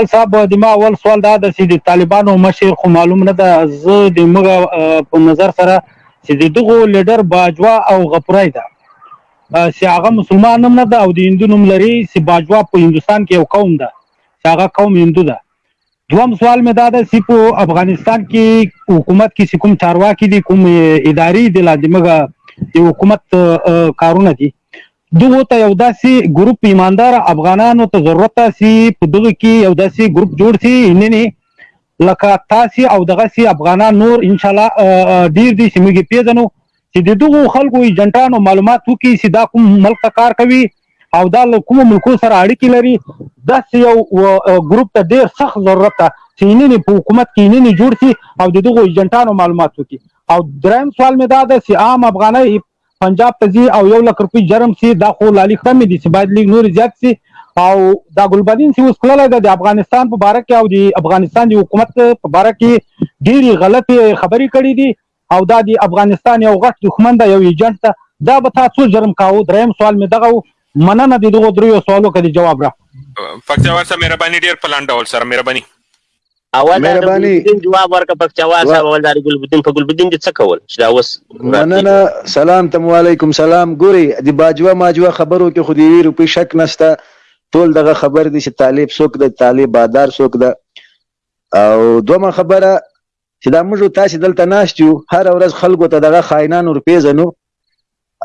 خپل صاحب د ما اول سوال دا ده چې د طالبانو مشر خو معلوم نه ده زه د موږ په نظر سره چې د دغو لیډر باجوا او غپرای ده چې هغه مسلمان هم نه ده او د هندو نوم لري چې باجوا په هندستان کې یو قوم ده چې هغه قوم هندو ده دوم سوال مې دا ده چې په افغانستان کې حکومت کې کوم چارواکي دي کوم اداري دي لاندې موږ د حکومت کارونه دي دغو ته یو داسې ګروپ ایماندار افغانانو ته ضرورت تاسي په دغه کې یو داسې ګروپ جوړ سي نني لکه تاسي او دغه سي افغانان نور ان شاء الله ډیر دي چې موږ پیژنو چې د دغو خلکو ایجنټانو معلومات وکړي چې دا کوم ملک ته کار کوي او دا له کومو ملکو سره اړیکې لري داسې یو ګروپ ته ډېر سخت ضرورت ده چې اینې په حکومت کې اینې جوړ شي او د دغو ایجنټانو معلومات وکړي او دریم سوال مې دا ده چې عام افغانۍ پنجاب ته ځي او یو لک روپۍ جرم سي دا خو لالي خرمې دي چې باید لیږ نورې زیات سي او دا ګلبدین سي اوس تللی ده د افغانستان په باره کې او د افغانستان د حکومت په باره کې ډېرې غلطې خبرې کړې دي او دا د افغانستان یو غټ دښمن ده یو ایجنټ ده دا به تا څو جرم کاوه دریم سوال مې دغه و مننه د دغو دریو سوالو که د جواب را پکتیا وار سره مهرباني ډېر په لنډ ډول سره مهرباني اول دا د ګلبدین جواب ورکه پک چوا صاحب اول دا د ګلبدین په ګلبدین دې څه کول چې دا اوس مننه سلام تم علیکم سلام ګوري د باجوا ماجوا خبرو کې خو دی وی روپی شک نشته ټول دغه خبر دي چې طالب څوک د طالب بادار څوک ده او دومره خبره چې دا موږ تاسو دلته ناشت یو هر ورځ خلکو ته دغه خاینان ور پیژنو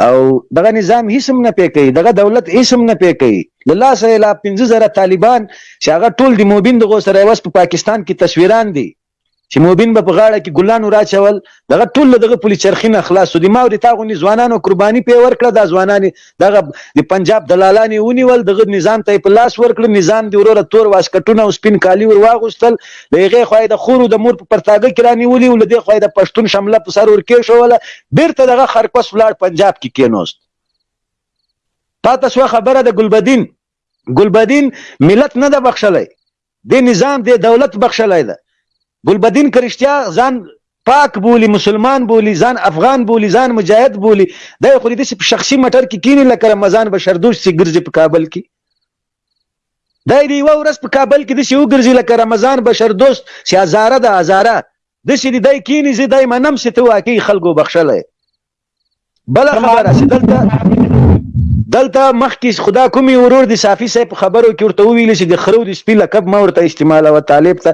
او دغه نظام هیڅ هم نه پی کوي دغه دولت هیڅ هم نه پی کوي له لاسه یې لا پنځه زره طالبان چې هغه ټول د موبین دغو سره یوس په پاکستان کې تصویران دي چې موبین به په غاړه کې ګلانو راچول دغه ټول دغه پولی چرخي نه خلاصو دي ما او د تا غوندې ځوانانو قرباني پې ورکړه دا ځوانان دغه د پنجاب دلالان یې ونیول دغه نظام ته یې په لاس ورکړ نظام دې وروره تور واسکټونه او سپین کالي ور واغوستل له هغې خوا یې د خور د مور په پرتاګه کې رانیولي او له دې خوا یې د پښتون شمله په سر ورکېښوله بېرته دغه خرکوس ولاړ پنجاب کې کېنوست پاته سوه خبره د ګلبدین ګلبدین ملت نه ده بخښلی دې نظام دې دولت بخښلی ده ګلبدین که رښتیا ځان پاک بولی مسلمان بولی ځان افغان بولی ځان مجاهد بولی دا خو دې په شخصي مټر کې کینی لکه رمضان بشردوش سي ګرځي په کابل کې دا دې یو ورځ په کابل کې د سی وګرځي لکه رمضان بشر دوست سی هزاره د هزاره د سی دې دای کینی زی دای منم سی ته واقعي خلکو بخښلې بل خبره چې دلته دلته مخکې خدا کومي ورور دي صافي صاحب خبرو کې ورته ویل چې د خرو د سپي لقب ما ورته استعمال او طالب ته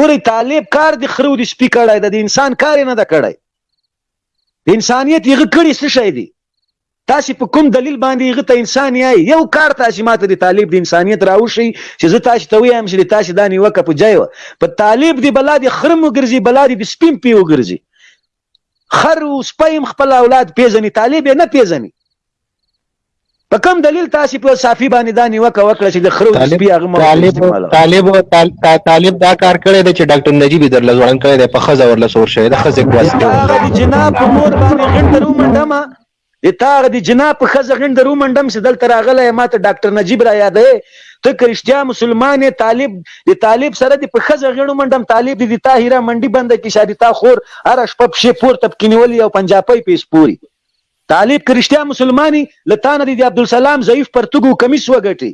ګوري طالب کار د خرو د سپي کړای د انسان کار نه د کړای انسانيت یې کړی څه شي دی تاسو په کوم دلیل باندې یې ته انسان یې یو کار تاسو ماته د طالب د انسانيت راوشي چې زه تاسو ته وایم چې تاسو دانی وکه په ځای په طالب دی بلاد خرمو ګرځي بلاد د سپیم پیو ګرځي خر او سپی هم خپل اولاد پېژني، طالب یې نه پېژني. په کوم دلیل تاسو په صافي باندې دا نیوکه وکړه چې د خرو سپي هغه مو طالب طالب طالب دا کار کړی دی چې ډاکټر نجیب در لزوړن کړی دی په خزه ورله سور شوی د خزه کواسته جناب په مور باندې غړ درو منډه د تا هغه د جناب په ښځه غېڼ در ومنډم چې دلته راغلی یې ماته ډاکټر نجیب را یادوې ته که رښتیا مسلمان یې طالب د طالب سره دې په ښځه غېڼ ومنډم طالب دې د تا هیره منډي بنده کړي شابي تا خور هره شپه پښې پورته پکې نیولي او پنجاپۍ پې سپوري طالب که رښتیا مسلمان یې له تا نه دې د عبدالسلام ضعیف پرتوګ او کمیس وګټي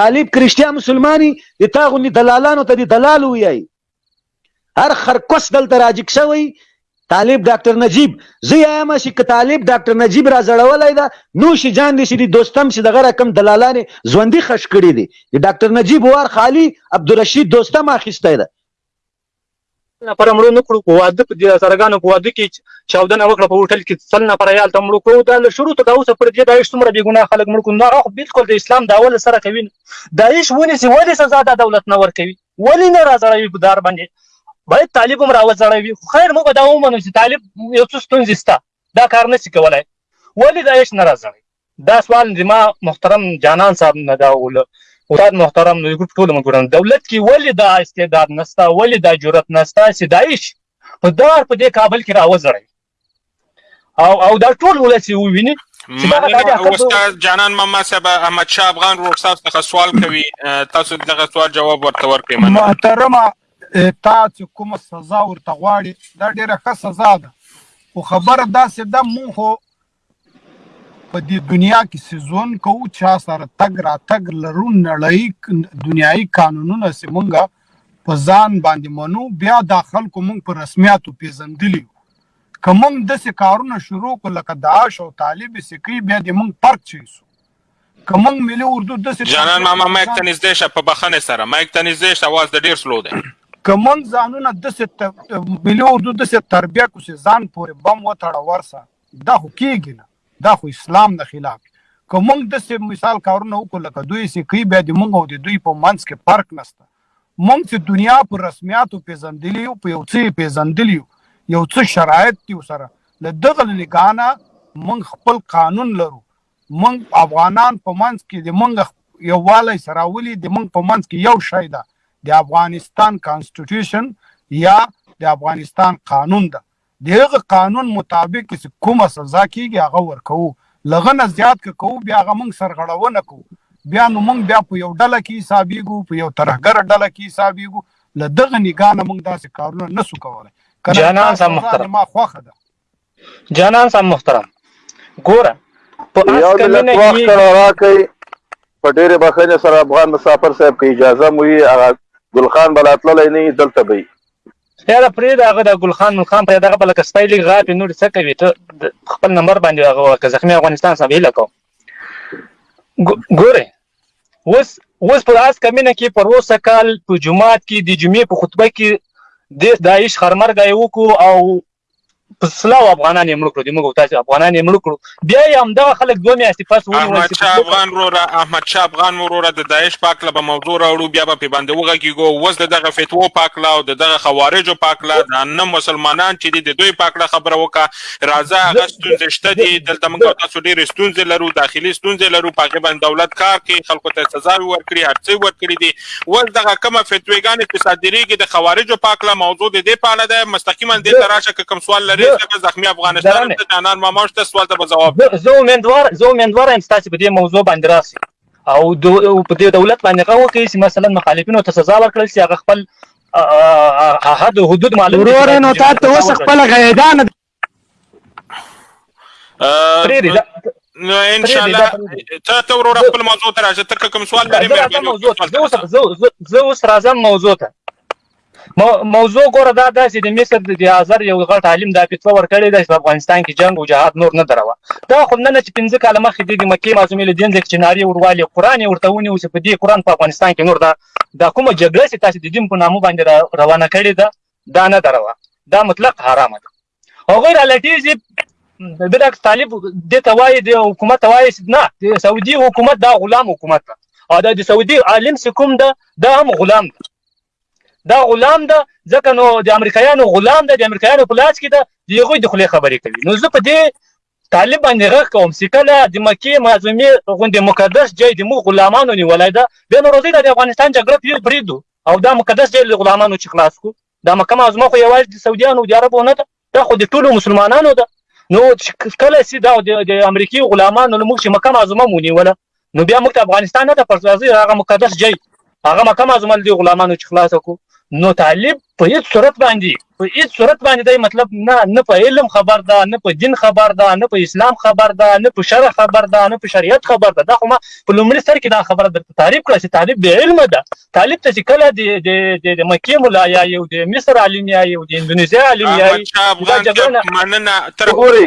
طالب که رښتیا مسلمان یې د تا غوندې دلالانو ته دې دلال وویایي. هر خرکوس دلته راجګ شوی طالب ډاکټر نجیب زه یم چې که طالب ډاکټر نجیب را زړولای دا نو شي جان دي چې دي دوستم چې دغه رقم دلالان ژوندۍ خش کړی دي ډاکټر نجیب وار خالی عبدالرشید دوستم اخیسته ده نفر مړو نه کړو په واده په دې سرګانو په واده کې چاودنه وکړه په هوټل کې سل نفر یال ته مړو کړو دا له شروع ته دا اوس پر دې دایښ څومره بې ګناه خلک مړ کړو نو هغه بالکل د اسلام داول سره کوي دایښ ونی سي ولې سزا د دولت نه ور کوي ولې نه راځړوي په دار باندې باید طالب هم راوځړوي خو خیر موږ به دا ومنو چې طالب یو څه ستونزې شته دا کار نه شي کولای ولې دا هېڅ نه راځړوي دا سوال زما محترم جانان صاحب نه دا وله استاد محترم نو ګروپ ټول مګورم دولت کې ولې دا استعداد نستا ولې دا جرأت نستا چې داعش په دار په دې کابل کې راوځړوي او او دا ټول ولس یې وویني استاد جانان محمد صاحب احمد شاه افغان ورور صاحب څخه سوال کوي تاسو دغه سوال جواب ورته ورکړئ محترمه تاسو کومه سزا ورته غواړي دا ډیره ښه سزا ده خو خبره داسې ده مونږ په دې دنیا کې سیزون کو چا سره تګ را تګ لرو نړۍ دنیایي قانونونه سي مونږه په ځان باندې منو بیا دا خلکو موږ په رسمیاتو پیژندلی که موږ داسې کارونه شروع کړو لکه داعش او طالب چې کوي بیا دې موږ پرک چی سو که موږ ملي اردو داسې جانان ماما مایک ته نږدې شه په بخښنې سره مایک ته نږدې شه اواز د ډېر سلو دی که موږ ځانونه داسې ملي اردو داسې تربیه کړو چې ځان پورې بم وتړه ورسه دا خو کېږي نه، دا خو اسلام نه خلاف دي. که موږ داسې مثال کارونه وکړو لکه دوی چې کوي بیا د موږ او د دوی په منځ کې فرق نشته. موږ چې دنیا په رسمیاتو پېژندلي یو، په یو څه یې پېژندلي یو، یو څه شرایط دي ورسره، له دغه له نګاه نه موږ خپل قانون لرو، موږ افغانان په منځ کې د موږ یووالی څه راولي، د موږ په منځ کې یو شی ده، د افغانستان کانسټیټوشن یا د افغانستان قانون ده. د هغه قانون مطابق چې کومه سزا کېږي هغه ورکوو، له هغه نه زیات که کوو بیا هغه موږ سرغړونه کوو، بیا نو موږ بیا په یو ډله کې حسابېږو، په یو ترهګره ډله کې حسابېږو، له دغه نګاه نه موږ داسې کارونه نه شو کولای، که نه ستا سزا زما خوښه ده. جانان صاحب محترم ګوره په اس کمینه کې یو منټ راکړئ په ډېرې بښنې سره افغان مسافر صاحب که اجازه مو وي هغه ګلخان به لا تللی نه وي دلته به وي یاره پرېږده هغه دا ګلخان ملخان په دغه بلکه سپی لیګ غاپې نور څه کوي ته خپل نمبر باندې هغه ورکړه زخمي افغانستان صاحب هیله کوم ګورې اوس اوس په داس کمینه کې پر اوسه کال په جمعات کې د جمعې په خطبه کې د داعش خرمرګای وکړو او په سلاو افغانان یې مړ کړو دی موږ تاسو افغانان یې مړ کړو بیا یې همدغه خلک دوه میاشتې پس ونیول احمد شاه افغان وروره احمد شاه افغان وروره د داعش په هکله به موضوع راوړو بیا به پرې باندې وغږېږو اوس د دغه فتوو په هکله او د دغه خوارجو په هکله دا نه مسلمانان چې دي د دوی په هکله خبره وکړه راځه هغه ستونزې شته دي دلته موږ تاسو ډېرې ستونزې لرو داخلي ستونزې لرو په هغې باندې دولت کار کوي خلکو ته سزاوې ورکړي هر څه یې ورکړي دي وس دغه کومه فتوی ګانې چې صادریږي د خوارجو په هکله موضوع د دې په اړه ده مستقیما دې ته راشه که کوم سوال لرې زه به زخمي افغانستان ته جانان ماما شته سوال ته به ځواب درکړم زه امیندوار زه امیندوار یم تاسو په دې موضوع باندې راسي او په دې دولت باندې غو کوي چې مثلا مخالفینو ته سزا ورکړل شي هغه خپل حد حدود معلوم ورور نو تاسو خپل غیدان نو ان شاء الله ته ته ورور خپل موضوع ته راځه ته کوم سوال لرې مې زه اوس راځم موضوع ته موضوع ګوره دا داسې د مصر د هزار یو غټ عالم دا فتوا ورکړې ده چې په افغانستان کې جنگ او جهاد نور نه دروه دا خو نه چې پنځه کاله مخکې د مکې معظمې له دین ځکه چې ناری وروالی قران یې ورته ونیو چې په دې قران په افغانستان کې نور دا دا کومه جګړه چې تاسو د دین په نامو باندې روانه کړې ده دا نه دروا دا مطلق حرام ده هغه را لټي چې د ډاکټر طالب د توای د حکومت توای نه د سعودي حکومت دا غلام حکومت ده او دا د سعودي عالم سکوم ده دا هم غلام ده دا غلام ده ځکه نو د امریکایانو غلام ده د امریکایانو په لاس کې ده د هغوی د خولې خبرې کوي نو زه په دې طالب باندې غږ کوم چې کله د مکې معظمې غوندې مقدس ځای د موږ غلامانو نیولی ده بیا نو راځئ دا د افغانستان جګړه پرېږدو او دا مقدس ځای له غلامانو چې خلاص کړو دا مکه معظمه خو یوازې د سعودیانو د عربو نه ده دا خو د ټولو مسلمانانو ده نو کله چې دا د امریکې غلامانو له موږ چې مکه معظمه مو نیوله نو بیا موږ ته افغانستان نه د پرځ راځي هغه مقدس جای هغه مکه معظمه دي غلامانو چې خلاص کو نو طالب په هیڅ صورت باندې په هیڅ صورت باندې دی مطلب نه نه په علم خبر ده نه په دین خبر ده نه په اسلام خبر ده نه په شرع خبر ده نه په شریعت خبر ده دا خو ما په لومړي سر کې دا خبره درته تعریف کړه چې طالب بې علمه ده طالب ته چې کله د د مکې ملا یا یو د مصر عالم یا یو د اندونیزیا عالم یا دا جګړه مننه تر ګوري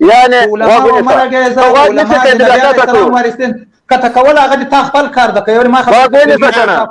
یعنی غوږ ونیسه ته غوږ نسی که دې بیا تا ته کړو که ته کول هغه دې تا خپل کار ده که یو ما خبره غوږ ونیسه کنه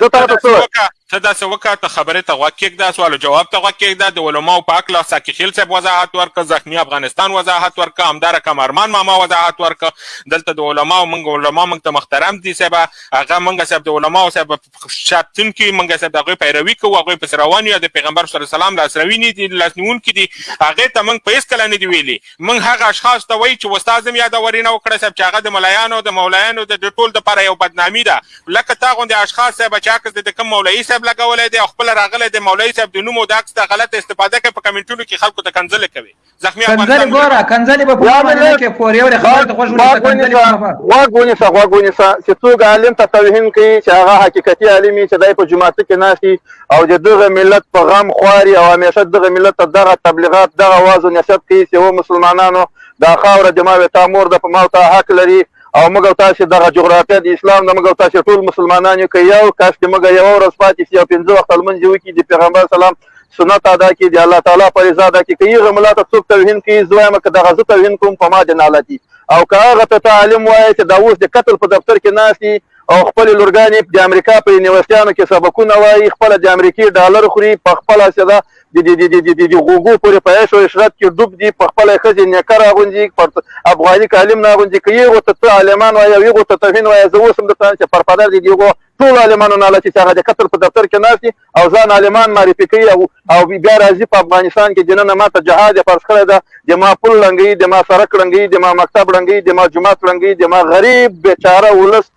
زه تا ته څه ته داسې وکړه ته خبرې ته غوږ کېږده سوال جواب ته غوږ کېږده د علماو په هکله ساقي خېل صاحب وضاحت ورکړه زخمي افغانستان وضاحت ورکړه همدا رقم ارمان ماما وضاحت ورکړه دلته د علماو موږ علما موږ ته محترم دي صاحب هغه موږ صاحب د علماو صاحب ساتونکي موږ د هغوی پیروي کوو هغوی پسې روان یو د پیغمبر صلی الله علیه وسلم لاسروینې دي لاسنیونکي دي هغې ته موږ په هېڅکله نه دي ویلي موږ هغه اشخاص ته وایي چې استاد هم یاده ورینه وکړه صاحب چې هغه د ملایانو د مولایانو د ټول دپاره یو بدنامي ده لکه تا غوندې اشخاص صاحب چې عکس د کوم مولایي صاحب لګولی دی او خپله راغلی دی مولایي صاحب د نوم او د عکس ته غلطه استفاده کوي په کمنټونو کې خلکو ته کنځلې کوي زخمی افغانستان کنځلې ګوره کنځلې به په ما باندې نه کې پورې ورې خبرې ته خوښ ونیسه کنځلې به ما غوږ ونیسه غوږ ونیسه چې څوک عالم ته توهین کوي چې هغه حقیقتي عالم وي چې دی په جومات کې ناست او د دغه ملت په غم خواري او همیشه دغه ملت ته دغه تبلیغات دغه واز او نصیحت کوي چې و مسلمانانو دا خاوره د ما وې تا مور ده په ما ته حق لري او موږ تاسو دغه جغرافیه د اسلام د موږ تاسو ټول مسلمانان یو کې یو کاش چې موږ یو ورځ پاتې شي او پنځه وخت لمونځ وکړي د پیغمبر سلام سنت ادا کی دی الله تعالی پر رضا ده کی کیغه ملا ته څوک توهین کی زوایم که دغه زه توهین کوم په ما د نالتی او که هغه ته تعلیم وایي چې دا اوس د قتل په دفتر کې ناشتي او خپل لورګانې د امریکا په یونیورسيانو کې سبقونه وایي خپل د امریکای ډالر خوري په خپل سره د د د د د غوګو پورې په عيش او عشرت کې ډوب دي په خپل خځې نیکر اغوندي پر افغاني کالم نه اغوندي کوي او ته عالمان وایي یو ته توهین وایي زه اوس هم د تان چې پر پدر دي دیغو ټول عالمانو نه لچې چې هغه د قتل په دفتر کې ناشتي او ځان عالمان معرفي کوي او او بیا راځي په افغانستان کې دننه ما ته جهاد فرض کړی ده د ما پل ړنګوي د ما سرک ړنګوي د ما مکتب ړنګوي د ما جومات ړنګوي د ما غریب بیچاره ولس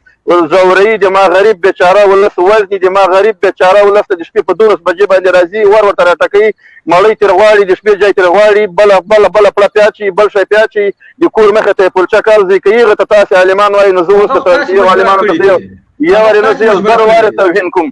زوري د ما غریب بیچاره ولس وزني د ما غریب بیچاره ولس د شپې په دولس بجې باندې راځي ور ورته راټکوي مړۍ تر غواړي د شپې ځای تر غواړي بل بل بل پړه پیاچي بل شي پیاچي د کور مخه ته پلچا کار زی کوي غته تاسو عالمان وای نو زه اوس ته عالمان ته یو ورنه زه زر واره توهین کوم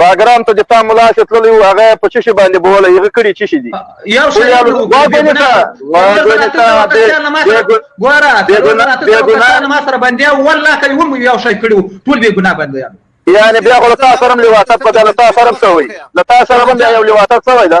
باګرام ته د تا ملا چې تللی و هغه په چشي باندې بوله هغه کړي چشي دي یو شی ګوره ګوره ما سره باندې والله کوي هم یو شی کړو ټول به ګناه باندې یعنی بیا خو تاسو سره لواطت په دلته سره سوی لته سره باندې یو لواطت سوی دا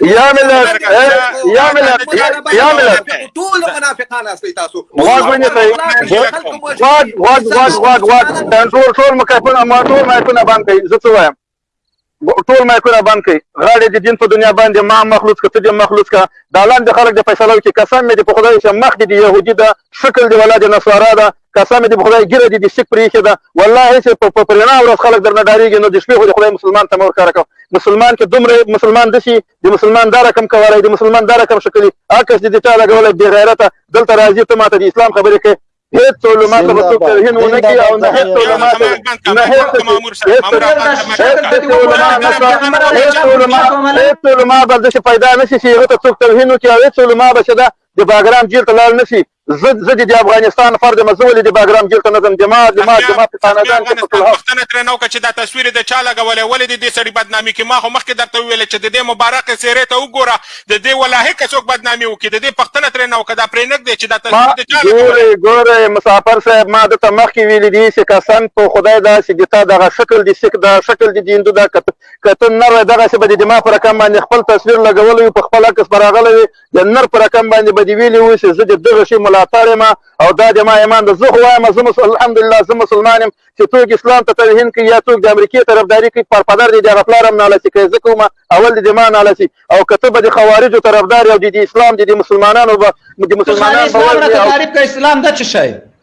یا ملت یا ملت یا ملت ټول منافقان اسي تاسو واګ ونی ته واګ واګ واګ واګ واګ تنور ټول مکافونه ما ټول مایکونه بند کړي زه څه وایم ټول مایکونه بند کړي غاړې د دین په دنیا باندې ما مخلوص کته دې مخلوص کا د لاندې خلک د فیصلو کې قسم مې دې په خدای چې مخ دې يهودي ده شکل دې ولادت نصارا ده قسم دې په خدای ګیره دې دې سیک پرې ایښې ده والله هېڅ په په رڼا ورځ خلک درنه ډارېږي نو د شپې خو دې خدای مسلمان ته مه ورښکاره کوه مسلمان کې دومره مسلمان دسي د مسلمان دا رقم کولی د مسلمان دا رقم شکلي عکس دې د چا لګولی بې غیرته دلته راځي ته ماته د اسلام خبرې کوې هیڅ علماء ته به څوک توهین ونه کړي او نه هیڅ علماء ته نه هیڅ هیڅ علماء به داسې پیدا نه شي چې هغه ته څوک توهین وکړي او هیڅ علماء به چې دا د باګرام جیل ته لاړ نسی زه زه د افغانستان فرد یم زه ولې د باګرام جیل ته نه ځم دما دما دما په کاناډا کې په ټول پښتنه ترې نو چې دا تصویر د چا لګولې ولې د دې سړي بدنامي کې ما خو مخکې درته ویل چې د دې مبارک سیرې ته وګوره د دې ولاه کې څوک بدنامي وکړي د دې پښتنه ترې نو کدا پرې نګ دی چې دا تصویر د چا لګولې ګوره مسافر صاحب ما د تمخ کې ویل دي چې قسم په خدای دا چې د تا دغه شکل دي سک دا شکل دي هندو دا کته نه دغه څه به د دماغ پر کم باندې خپل تصویر لګولې په خپل کس براغلې د نر په رقم باندې به دې ویلي وي چې زه د دغه شي ملاتړ یم او دا د ما ایمان ده زه خو وایم زه الحمدلله زه مسلمان یم چې څوک اسلام ته توهین کوي یا څوک د امریکې طرفداري کوي پر پدر دې د هغه پلار هم ناله شي کوي زه کوم اول دې د ما ناله شي او که ته به د خوارجو طرفدار او د اسلام د مسلمانانو به د مسلمانانو به اسلام ده چې شی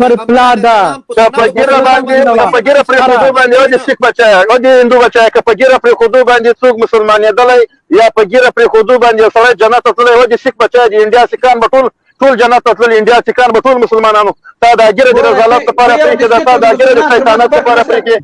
پر پلا دا کپګیره باندې کپګیره پر خودو باندې او د سیک بچا او د هندو بچا کپګیره پر خودو باندې څوک مسلمانېدلای یا پګیره پر خودو باندې سره جنت تللی او د سیک بچا د انډیا سکان بټول ټول جنت تلل انډیا سکان بټول مسلمانانو تا دا ګیره د رضالت لپاره پرې کې دا تا دا ګیره د شیطانت لپاره پرې کې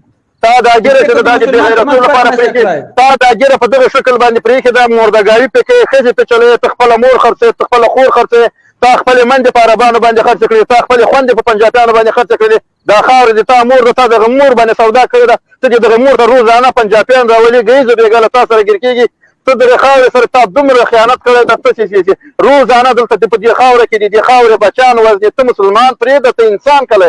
تا دا ګیره چې دا د غیرتو لپاره پرېږدي تا دا ګیره په دغه شکل باندې پرېږدي دا موردګاري پې کوي ښځې ته چلوي ته خپله مور خرڅوې ته خپله خور خرڅوې تا خپلې مندې په عربانو باندې خرڅ کړې تا خپلې خوندې په پنجابیانو باندې خرڅ کړې دا خاوره دې تا مور ده تا دغه مور باندې سودا کړې ده ته دې دغه مور ته روزانه پنجابیان راولي ګیزو بېګا له تا سره ګیر کېږي ته دغه خاورې سره تا دومره خیانت کړی ده ته چې روزانه دلته په دې خاوره کې دې دې خاورې بچیان وزنې ته مسلمان پرېږده ته انسان کله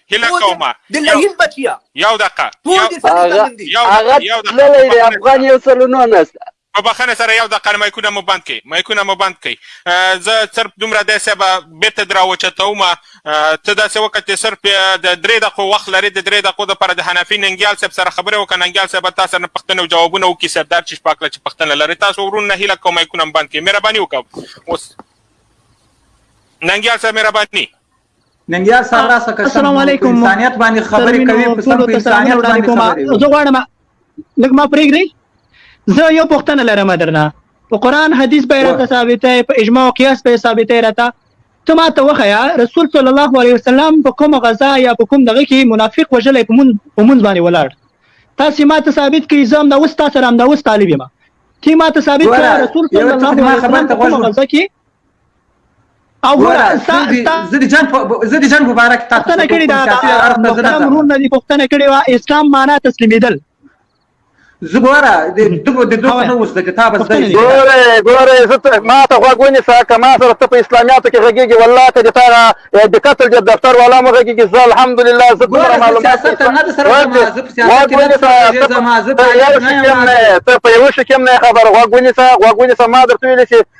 هله کومه د لهیل بچیا یو دقه ټول دې سره دلن دي هغه تللی دی افغان یو سلو نو نست په بخنه سره یو دقه مایکونه مو بند کړئ مایکونه مو بند کړئ زه صرف دومره دی صاحب بیرته در راوچتوم ته داسې وکړه چې صرف د درې دقو وخت لري د درې دقو لپاره د حنفي ننګیال صاحب سره خبرې وکړه ننګیال صاحب تا سره پښتنه او جوابونه وکړي سردار چې شپاکله چې پښتنه لري تاسو ورونه هیله کوم مایکونه بند کړئ مهرباني وکړه اوس ننګیال صاحب مهرباني ننګیال صاحب راسه قسم السلام علیکم انسانیت باندې خبرې کوي قسم په انسانیت باندې خبرې زه غواړم لږ ما پرېږدي زه یو پوښتنه لرم درنه په قران حدیث به راته ثابته په اجماع او قیاس به ثابته راته ته ما ته وخیا رسول صلی الله علیه وسلم په کوم غزا یا په کوم دغه کې منافق وجلې په مون په مون باندې ولاړ تاسو ما ته ثابت کړئ زم دا اوس تاسو رام دا اوس طالب یم تی ما ته ثابت کړ رسول صلی الله علیه وسلم په کوم غزا کې او ګوره زه د جنګ زه د جنګ مبارک تاسو ته کړی دا محترم ورور نه دی پښتنه کړی وا اسلام معنا تسلیمیدل زه ګوره د دغه د دغه نه اوس د کتاب زده ګوره ګوره زه ته ما ته غوږ ونیسه که ما سره ته په اسلامیاتو کې غږېږي والله که د تا د قتل د دفتر والا مو غږېږي زه الحمدلله زه دومره معلومات ته په یو شي کې هم نه خبر غوږ ونیسه غوږ ونیسه ما درته ویلي چې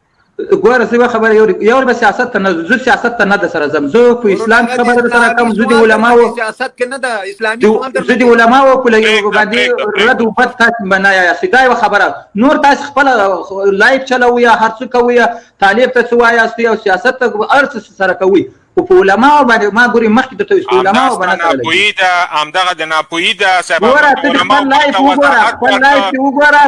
ګوره زه خبره یو یو به سیاست ته نه زه سیاست ته نه د سره زم زه په اسلام کې خبره سره کوم زه د علما او سیاست کې نه د اسلامي زه د علما او په لګي باندې رد او بد تاسو بنا یا سیدا یو خبره نور تاسو خپل لایف چلو یا هر څه کوي طالب ته سوا یا سیاست ته ارڅ سره کوي خو په علماء باندې ما ګوري مخکې درته ویل په علماء باندې ناپوهي ده همدغه د ناپوهي ده صاحب ګوره ته خپل لایف وګوره خپل لایف وګوره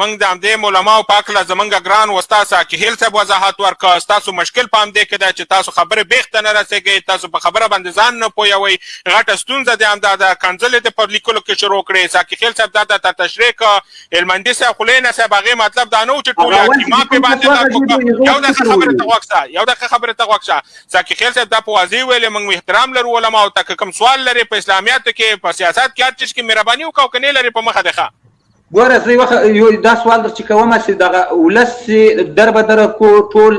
موږ د همدې علماء په اړه زمونږ ګران استاد ساکهیل صاحب وضاحت ورکړ تاسو مشکل په همدې کې ده چې تاسو خبرې بیخته نه رسېږئ تاسو په خبره باندې ځان نه پوهوئ غټه ستونزه دې همدا ده کنځلې دې په لیکلو کې شروع کړې ساکهیل صاحب دا درته تشریح کړه هلمندي صاحب خو لینا صاحب هغه مطلب دا نه و چې ټول یاد کی ما په باندې دا کوم یو دغه خبره ته وښه یو دغه خبره ته وښه ځکه خیر صاحب دا په واضح ویلې موږ احترام لرو علما او تک کوم سوال لري په اسلامیاتو کې په سیاست کې هر چیز کې مهرباني وکاو کني لري په مخه ده ګوره زه یو دا سوال در چې کوم چې دغه ولس در به در کو ټول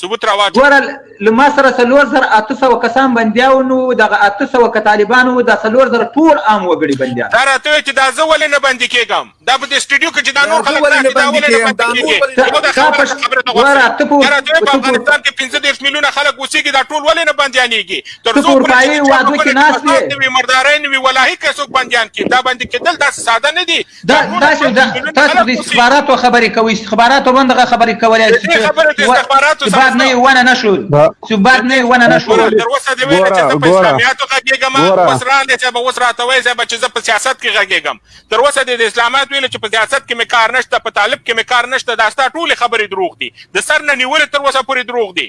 ثبوت راواچوه. ګوره له ما سره څلور زره اته سوه کسان بندیاون وو، دغه اته سوه که طالبان وو دا څلور زره ټول عام وګړي بندیان وو. دا راته وایه چې دا زه ولې نه بندي کېږم، دا په دې سټډیو کې چې دا نور خلک ناست دي دا ولې نه بندي کېږي، یو دا خبره ته خبره ته غوږ سه، دا راته وایه په افغانستان کې پنځه دېرش میلیونه خلک اوسېږي دا ټول ولې نه بندیانېږي، تر څو پورې چې د چا په کلي کې فساد نه وي، مردارۍ نه وي، ولاهي که څوک بندیان کړي دا بندي کېدل داسې ساده نه دي. دا تاسو دا تاسو د استخباراتو خبرې کوي استخباراتو باندې دغه خبرې کولای شي چې خبره د استخباراتو سره بعد نه ونه نشو چې بعد نه ونه نشو تر اوسه دی ویل چې په اسلامیاتو غږیږم اوس راندې چې به اوس راته وایي چې چې زه په سیاست کې غږیږم تر اوسه د اسلامات ویل چې په سیاست کې مې کار نشته په طالب کې مې کار نشته دا ستا ټول خبرې دروغ دي د سر نه نیول تر اوسه پورې دروغ دي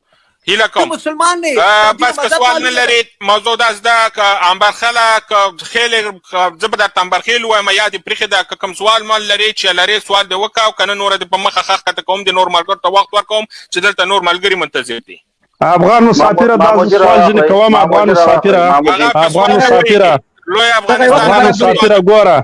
هیله کوم مسلمان نه بس که سوال نه لري موضوع دا زده که امبرخله که خېل زه به درته امبرخېل وایم یا دې پرېښې ده که کوم سوال مال لري چې لرې سوال دې وکړه او که نه نوره دې په مخه ښه ښکته کوم د نور ملګرو ته وخت ورکوم چې دلته نور ملګري منتظر دي افغان مسافر دا سوال ځینې کوم افغان مسافر افغان مسافر لوی افغانستان افغان مسافر ګوره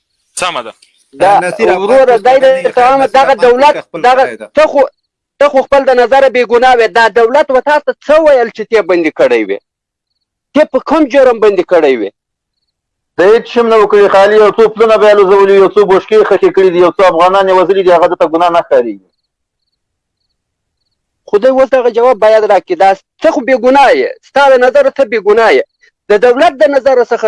سمه ده دا وروره دا د تمام دغه دولت دغه ته خو ته خو خپل د نظر بې ګناه وې دا دولت و تاسو ته څه ویل چې ته بندي کړی وې ته په کوم جرم بندي کړی وې د هیڅ شم نه وکړي خالي یو څو پلونه بیا لوزولي یو څو بوشکې خښې کړي دي یو څو افغانان یې وزلي دي هغه دته ګناه نه ښکارېږي خو دی اوس دغه جواب باید راکړي دا ته خو بې ګناه یې ستا له نظره ته بې ګناه یې د دولت د نظره څخه